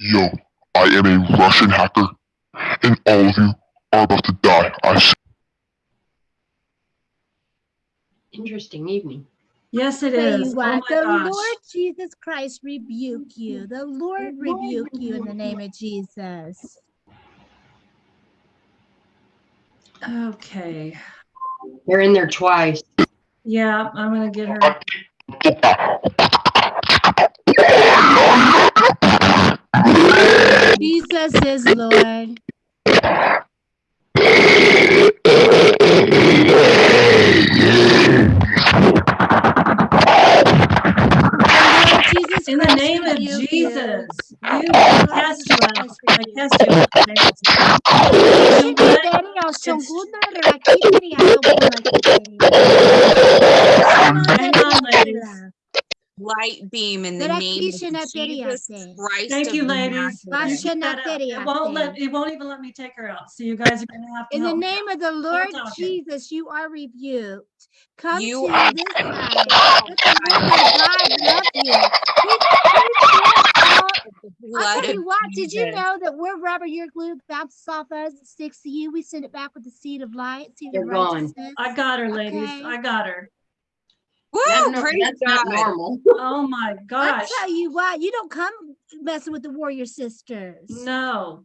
Yo, I am a Russian hacker, and all of you are about to die. I s- Interesting evening. Yes, it Tell is. you Oh the gosh. Lord Jesus Christ rebuke you. The Lord rebuke you in the name of Jesus. Okay. They're in there twice. Yeah, I'm gonna get her. Jesus is Lord. The Lord Jesus In the name of. Jesus, you cast Jesus you out. I cast you out. Light beam in the name of Jesus Christ Thank of you, ladies. You keep. It won't let, it won't even let me take her out. So you guys are gonna have to In the name of the Lord. Jesus, you are rebuked. Come You to are- this side. Let the Lord thy God love you. He, he sent out. The I'll tell you what, did you know that we're rubber your glue bounces off us, it sticks to you? We send it back with the seed of light, seed They're of gone. I got her, ladies. I got her. Woo, That no- praise that's not normal. Oh my gosh. I'll gosh. tell you what, you don't come messing with the warrior sisters. No.